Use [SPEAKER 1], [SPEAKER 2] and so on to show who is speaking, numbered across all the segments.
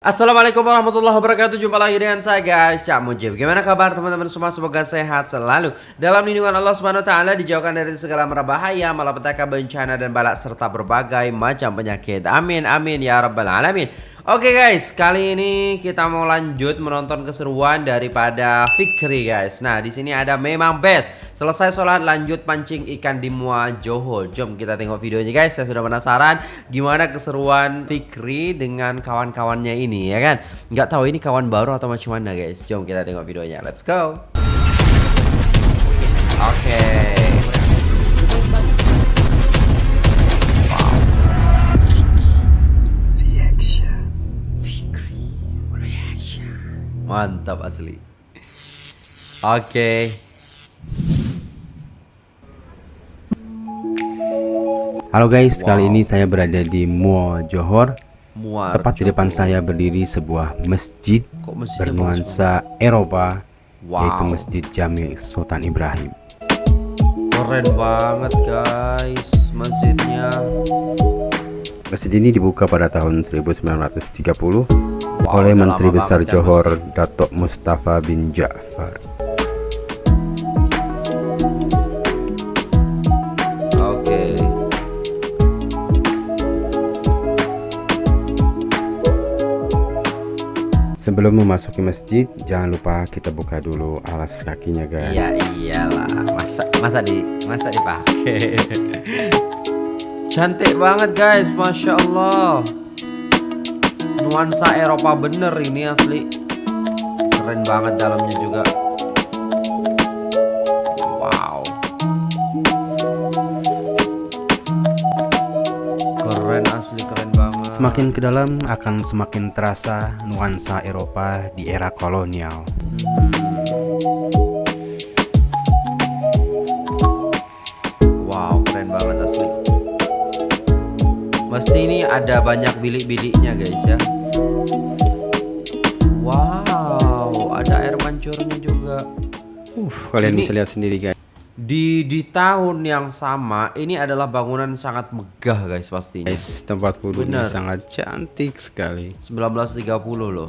[SPEAKER 1] Assalamualaikum warahmatullahi wabarakatuh. Jumpa lagi dengan saya guys. Cak Mujib. Gimana kabar teman-teman? Semua Semoga sehat selalu. Dalam lindungan Allah subhanahu ta'ala Dijauhkan dari segala merbahaya Malapetaka bencana dan balak Serta berbagai macam penyakit. Amin amin ya rabbal alamin Oke guys, kali ini kita mau lanjut menonton keseruan daripada Fikri guys. Nah, di sini ada memang best. Selesai sholat lanjut pancing ikan di Mua Johor. Jom kita tengok videonya guys. Saya sudah penasaran gimana keseruan Fikri dengan kawan-kawannya ini ya kan. Nggak tahu ini kawan baru atau macam mana guys. Jom kita tengok videonya. Let's go. Oke. Okay. Mantap asli. Oke. Okay.
[SPEAKER 2] Halo guys, wow. kali ini saya berada di Mua Johor. Muar Tepat Johor. di depan saya berdiri sebuah masjid bernuansa Eropa, wow. yaitu Masjid Jami Sultan Ibrahim.
[SPEAKER 1] Keren banget guys, masjidnya.
[SPEAKER 2] Masjid ini dibuka pada tahun 1930 wow, oleh Menteri Besar Johor Datuk Mustafa bin Ja'far.
[SPEAKER 1] Oke.
[SPEAKER 2] Sebelum memasuki masjid, jangan lupa kita buka dulu alas kakinya, guys.
[SPEAKER 1] Iya iyalah, masa masa di masa dipakai. Cantik banget, guys, masya Allah nuansa Eropa bener ini asli. Keren banget dalamnya juga. Wow. Keren asli keren banget.
[SPEAKER 2] Semakin ke dalam akan semakin terasa nuansa Eropa di era kolonial
[SPEAKER 1] Mesti ini ada banyak bilik-biliknya guys ya Wow ada air mancurnya juga
[SPEAKER 2] uh, Kalian ini, bisa lihat sendiri guys
[SPEAKER 1] di di tahun yang sama ini adalah bangunan sangat megah guys pastinya.
[SPEAKER 2] Guys, tempat wudhunya sangat cantik sekali.
[SPEAKER 1] 1930 loh.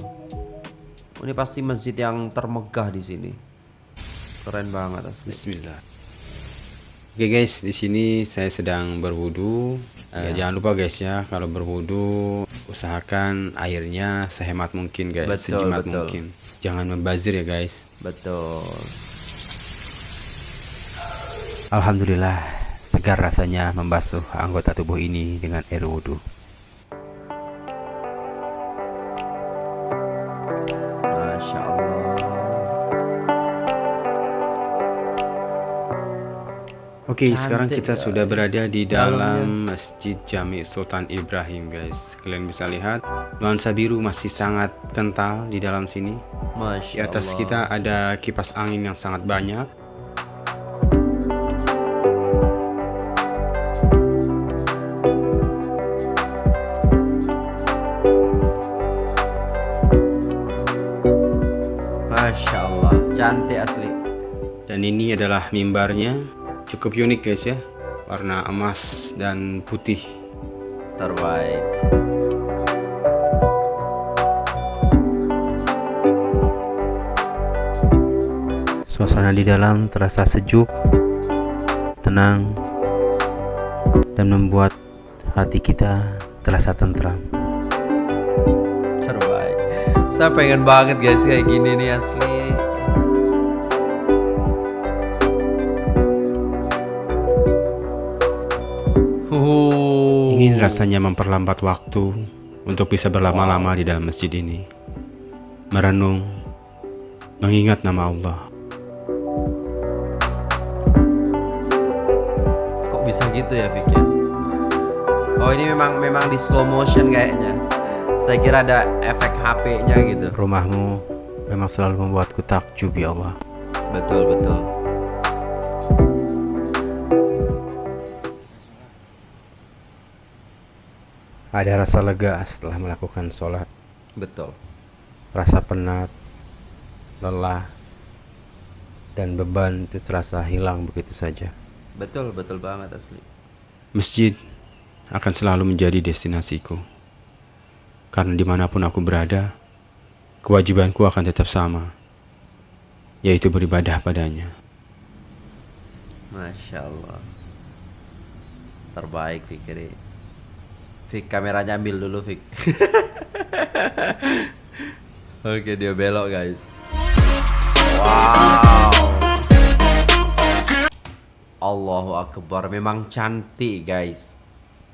[SPEAKER 1] Ini pasti masjid yang termegah di sini. Keren banget asli.
[SPEAKER 2] Bismillah. Oke guys, di sini saya sedang berwudu. Uh, Jangan lupa guys ya, kalau berwudu usahakan airnya sehemat mungkin guys, betul, sejimat betul. mungkin. Jangan membazir ya guys.
[SPEAKER 1] Betul.
[SPEAKER 2] Alhamdulillah, segar rasanya membasuh anggota tubuh ini dengan air wudhu. Oke, okay, sekarang kita guys. sudah berada di dalam Masjid Jami Sultan Ibrahim, guys. Kalian bisa lihat nuansa biru masih sangat kental di dalam sini. Masya di atas Allah. kita ada kipas angin yang sangat banyak.
[SPEAKER 1] Masya Allah, cantik asli.
[SPEAKER 2] Dan ini adalah mimbarnya cukup unik guys ya. Warna emas dan putih.
[SPEAKER 1] Terbaik.
[SPEAKER 2] Suasana di dalam terasa sejuk tenang dan membuat hati kita terasa tentram.
[SPEAKER 1] Terbaik. Saya pengen banget guys kayak gini nih asli
[SPEAKER 2] Ingin rasanya memperlambat waktu untuk bisa berlama-lama di dalam masjid ini. Merenung, mengingat nama Allah.
[SPEAKER 1] Kok bisa gitu ya Vicky? Ya? Oh ini memang memang di slow motion kayaknya. Saya kira ada efek HP-nya gitu.
[SPEAKER 2] Rumahmu memang selalu membuatku takjub ya Allah.
[SPEAKER 1] Betul betul.
[SPEAKER 2] Ada rasa lega setelah melakukan sholat.
[SPEAKER 1] Betul.
[SPEAKER 2] Rasa penat, lelah, dan beban itu terasa hilang begitu saja.
[SPEAKER 1] Betul, betul banget asli.
[SPEAKER 2] Masjid akan selalu menjadi destinasiku. Karena di mana pun aku berada, kewajibanku akan tetap sama, yaitu beribadah padanya.
[SPEAKER 1] Masya Allah. Terbaik Fikri. Fik kameranya ambil dulu Fik. Oke dia belok guys. Wow. Allahu Akbar memang cantik guys.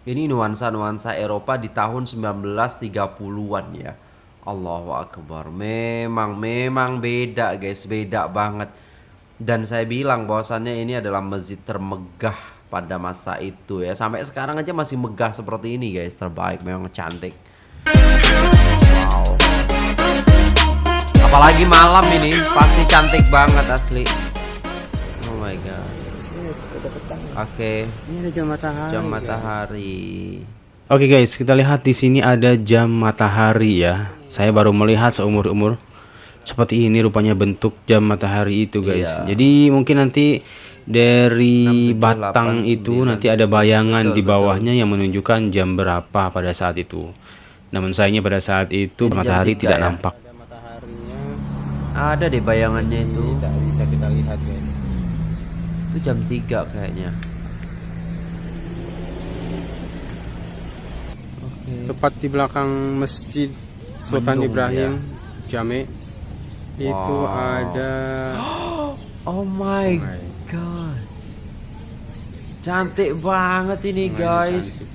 [SPEAKER 1] Ini nuansa-nuansa Eropa di tahun 1930-an ya. Allahu Akbar. Memang memang beda guys, beda banget. Dan saya bilang bahwasannya ini adalah masjid termegah pada masa itu ya. Sampai sekarang aja masih megah seperti ini guys, terbaik memang cantik. Wow. Apalagi malam ini pasti cantik banget asli. Oh my god. Oke.
[SPEAKER 2] Ini ada jam matahari.
[SPEAKER 1] Jam matahari.
[SPEAKER 2] Oke okay guys, kita lihat di sini ada jam matahari ya. Saya baru melihat seumur umur seperti ini rupanya bentuk jam matahari itu guys. Iya. Jadi mungkin nanti dari 6, 7, batang 8, itu 9, nanti ada bayangan betul, di bawahnya betul. yang menunjukkan jam berapa pada saat itu. Namun sayangnya pada saat itu matahari tidak ya? nampak.
[SPEAKER 1] Ada mataharinya. Ada deh bayangannya itu.
[SPEAKER 2] Tidak bisa kita lihat guys.
[SPEAKER 1] Itu jam 3 kayaknya.
[SPEAKER 2] tepat di belakang masjid Sultan Mendung, Ibrahim ya. Jame wow. itu ada
[SPEAKER 1] oh my, god cantik banget ini guys cantik.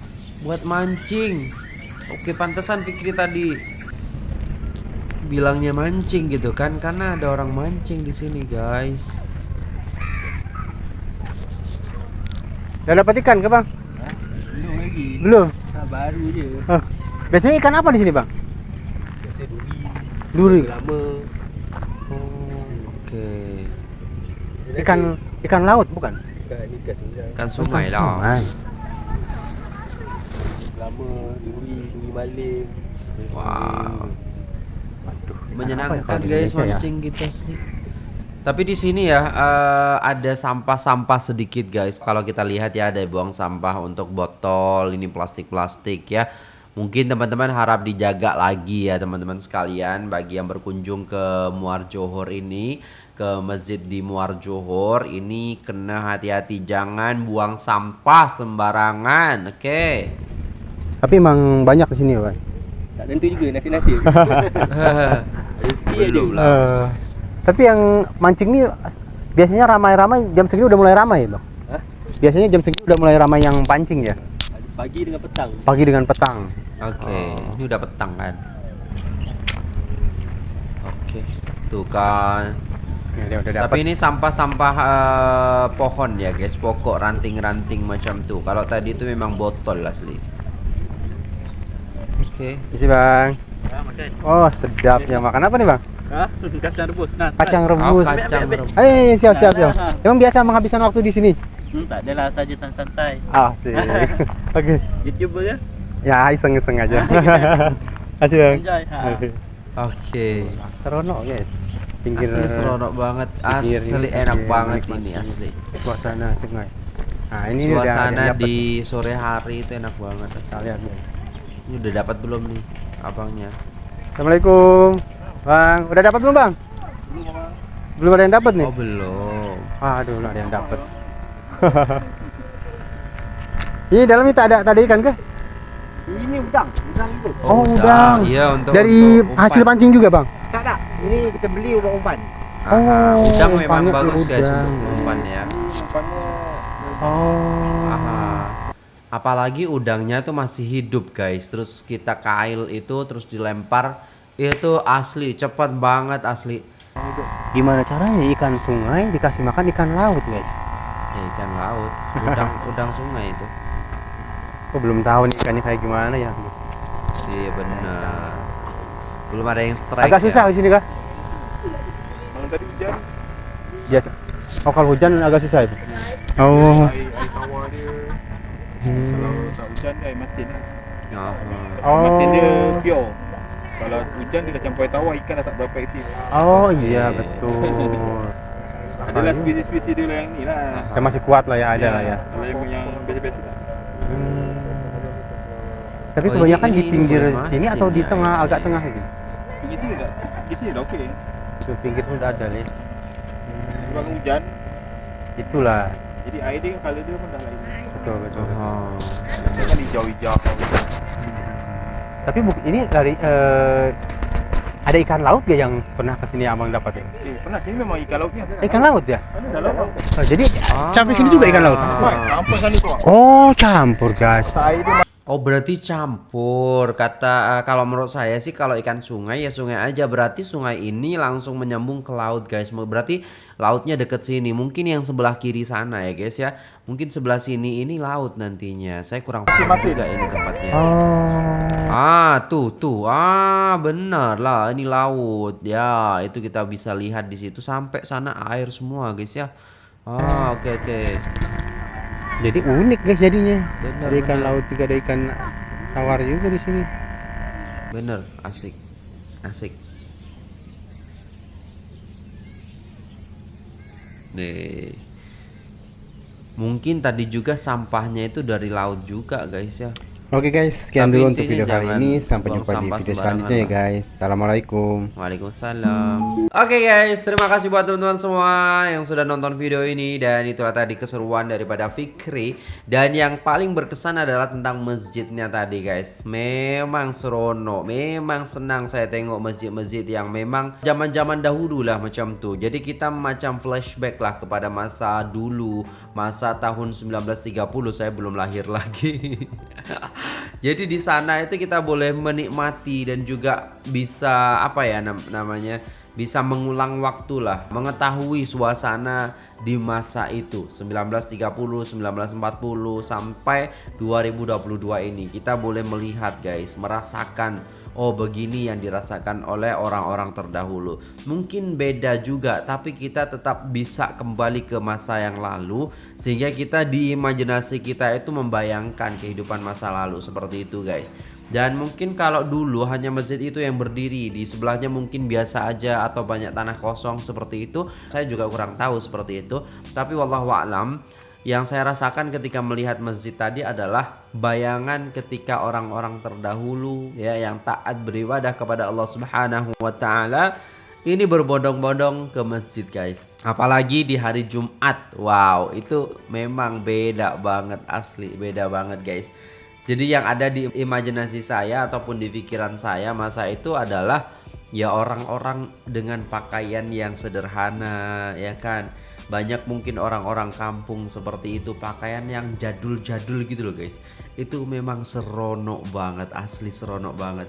[SPEAKER 1] buat mancing oke pantesan pikir tadi bilangnya mancing gitu kan karena ada orang mancing di sini guys
[SPEAKER 2] udah dapat ikan ke bang belum lagi belum
[SPEAKER 3] baru je.
[SPEAKER 2] Huh. Biasanya ikan apa di sini, Bang?
[SPEAKER 3] Biasanya duri.
[SPEAKER 2] Duri.
[SPEAKER 3] Lama.
[SPEAKER 2] Oh, oke.
[SPEAKER 3] Okay.
[SPEAKER 2] Ikan ikan laut bukan?
[SPEAKER 3] Ikan ikan sungai.
[SPEAKER 1] Ikan sungai lah.
[SPEAKER 2] Sungai.
[SPEAKER 3] Lama duri, duri maling.
[SPEAKER 1] Wow. Aduh, menyenangkan guys ya? mancing ya? kita sini. Tapi di sini ya uh, ada sampah-sampah sedikit guys. Kalau kita lihat ya ada buang sampah untuk botol, ini plastik-plastik ya. Mungkin teman-teman harap dijaga lagi ya teman-teman sekalian bagi yang berkunjung ke Muar Johor ini ke masjid di Muar Johor ini kena hati-hati jangan buang sampah sembarangan. Oke. Okay.
[SPEAKER 2] Tapi emang banyak di sini ya, Pak.
[SPEAKER 3] Tak tentu juga nasi-nasi.
[SPEAKER 1] Belum lah. Uh.
[SPEAKER 2] Tapi yang mancing ini biasanya ramai-ramai jam segini udah mulai ramai, Bang. Hah? Biasanya jam segini udah mulai ramai yang pancing ya?
[SPEAKER 3] Pagi dengan petang.
[SPEAKER 2] Pagi dengan petang.
[SPEAKER 1] Oke, okay. oh. ini udah petang kan. Oke. Okay. Tuh kan. Ya, udah Tapi ini sampah-sampah uh, pohon ya guys, pokok ranting-ranting macam tuh. Kalau tadi itu memang botol asli.
[SPEAKER 2] Oke. Okay. Isi bang. Ya, oh sedap ya makan apa nih bang?
[SPEAKER 3] Kacang rebus. Nah,
[SPEAKER 2] kacang rebus. Oh, kacang rebus. Eh, siap siap siap. Emang biasa menghabiskan waktu di sini?
[SPEAKER 3] Hmm, tak adalah saja santai.
[SPEAKER 2] Ah, sih. Oke. Okay.
[SPEAKER 3] YouTuber ya?
[SPEAKER 2] Ya, iseng-iseng aja. Kasih, Bang.
[SPEAKER 1] Oke. Okay.
[SPEAKER 2] Seronok, guys.
[SPEAKER 1] Pinggir asli seronok banget. Asli pinggir, enak pinggir, banget ini asli.
[SPEAKER 2] Suasana sungai.
[SPEAKER 1] Nah, ini suasana di sore hari itu enak banget.
[SPEAKER 2] Asli. Lihat, guys.
[SPEAKER 1] Ini udah dapat belum nih abangnya?
[SPEAKER 2] Assalamualaikum. Bang, udah dapat belum, Bang? Belum, Bang. Belum ada yang dapat nih?
[SPEAKER 1] Oh, belum.
[SPEAKER 2] Aduh, belum ada yang dapat. Ini dalam ini tak ada tak ada ikan ke?
[SPEAKER 3] Ini udang, udang itu.
[SPEAKER 2] Oh, oh udang.
[SPEAKER 1] Iya, untuk
[SPEAKER 2] dari untuk hasil pancing juga, Bang?
[SPEAKER 3] Tak, tak. Ini kita beli untuk umpan.
[SPEAKER 1] Oh, udang memang bagus guys untuk umpan ya. Umpannya Oh. Aha. Apalagi udangnya tuh masih hidup guys. Terus kita kail itu terus dilempar itu asli cepat banget asli
[SPEAKER 2] gimana caranya ikan sungai dikasih makan ikan laut guys
[SPEAKER 1] ya, ikan laut udang udang sungai itu
[SPEAKER 2] aku belum tahu nih ikannya kayak gimana ya
[SPEAKER 1] iya benar belum ada yang strike
[SPEAKER 2] agak susah ya? di sini kah
[SPEAKER 3] malam tadi hujan
[SPEAKER 2] biasa oh kalau hujan agak susah itu oh air, air tawar dia
[SPEAKER 3] hmm. kalau tak hujan air masin oh. oh. masin dia pure kalau hujan dia dah campur tawar ikan dah tak berapa aktif.
[SPEAKER 2] Oh iya betul.
[SPEAKER 3] Adalah spesies-spesies dia yang ni lah.
[SPEAKER 2] Yang masih kuat lah ya ada ya, lah ya.
[SPEAKER 3] Kalau yang yang biasa-biasa lah. Hmm.
[SPEAKER 2] Tapi oh, kebanyakan ini, di pinggir sini atau di tengah ya, agak ya. tengah ini?
[SPEAKER 3] Pinggir sini enggak? Pinggir sini udah oke. Okay.
[SPEAKER 2] Itu pinggir pun udah ada nih.
[SPEAKER 3] Sebab hujan.
[SPEAKER 2] Itulah.
[SPEAKER 3] Jadi air dia kalau dia pun dah lain.
[SPEAKER 2] Betul betul. Oh.
[SPEAKER 3] Kan hijau-hijau.
[SPEAKER 2] Tapi ini dari uh, ada ikan laut ya yang pernah ke sini abang dapat ya?
[SPEAKER 3] Eh, pernah sini memang ikan lautnya.
[SPEAKER 2] Ikan laut ya?
[SPEAKER 3] Ada laut.
[SPEAKER 2] Oh, jadi ah. campur sini juga ikan laut.
[SPEAKER 3] Campur sana itu.
[SPEAKER 2] Oh, campur guys.
[SPEAKER 1] Oh berarti campur. Kata uh, kalau menurut saya sih kalau ikan sungai ya sungai aja. Berarti sungai ini langsung menyambung ke laut guys. Berarti lautnya deket sini. Mungkin yang sebelah kiri sana ya guys ya. Mungkin sebelah sini ini laut nantinya. Saya kurang paham juga ini tempatnya. oh. ah tuh tuh. Ah benar lah. Ini laut. Ya itu kita bisa lihat di situ. Sampai sana air semua guys ya. Ah oke okay, oke. okay.
[SPEAKER 2] Jadi unik guys jadinya. Bener, ada ikan bener. laut juga ada ikan tawar juga di sini.
[SPEAKER 1] Bener, asik. Asik. Nih. Mungkin tadi juga sampahnya itu dari laut juga guys ya.
[SPEAKER 2] Oke okay guys, sekian Tapi dulu untuk video kali ini. Sampai jumpa di video selanjutnya ya guys. Assalamualaikum.
[SPEAKER 1] Waalaikumsalam. Oke okay guys, terima kasih buat teman-teman semua yang sudah nonton video ini dan itulah tadi keseruan daripada Fikri dan yang paling berkesan adalah tentang masjidnya tadi guys. Memang serono, memang senang saya tengok masjid-masjid yang memang zaman-zaman dahulu lah macam tuh. Jadi kita macam flashback lah kepada masa dulu, masa tahun 1930 saya belum lahir lagi. Jadi di sana itu kita boleh menikmati dan juga bisa apa ya nam namanya bisa mengulang waktu lah, mengetahui suasana di masa itu 1930, 1940 sampai 2022 ini. Kita boleh melihat guys, merasakan oh begini yang dirasakan oleh orang-orang terdahulu. Mungkin beda juga, tapi kita tetap bisa kembali ke masa yang lalu sehingga kita di imajinasi kita itu membayangkan kehidupan masa lalu seperti itu, guys. Dan mungkin kalau dulu hanya masjid itu yang berdiri Di sebelahnya mungkin biasa aja atau banyak tanah kosong seperti itu Saya juga kurang tahu seperti itu Tapi wallahualam yang saya rasakan ketika melihat masjid tadi adalah bayangan ketika orang-orang terdahulu ya yang taat beribadah kepada Allah Subhanahu wa taala ini berbondong-bondong ke masjid guys. Apalagi di hari Jumat. Wow itu memang beda banget asli beda banget guys. Jadi yang ada di imajinasi saya ataupun di pikiran saya masa itu adalah ya orang-orang dengan pakaian yang sederhana ya kan banyak mungkin orang-orang kampung seperti itu pakaian yang jadul-jadul gitu loh guys itu memang seronok banget asli seronok banget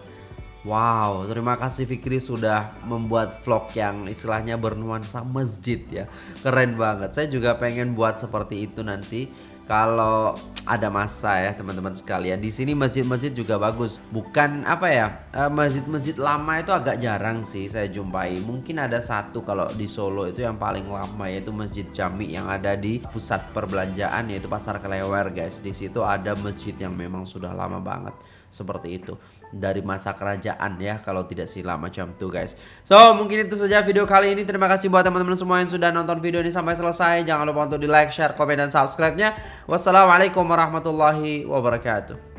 [SPEAKER 1] Wow, terima kasih Fikri sudah membuat vlog yang istilahnya bernuansa masjid ya. Keren banget. Saya juga pengen buat seperti itu nanti kalau ada masa ya teman-teman sekalian di sini masjid-masjid juga bagus. Bukan apa ya eh, masjid-masjid lama itu agak jarang sih saya jumpai. Mungkin ada satu kalau di Solo itu yang paling lama yaitu masjid Jami yang ada di pusat perbelanjaan yaitu pasar Kelewer guys. Di situ ada masjid yang memang sudah lama banget seperti itu. Dari masa kerajaan ya kalau tidak silam macam tuh guys. So mungkin itu saja video kali ini. Terima kasih buat teman-teman semua yang sudah nonton video ini sampai selesai. Jangan lupa untuk di like share komen dan subscribe nya wassalamualaikum warahmatullahi wabarakatuh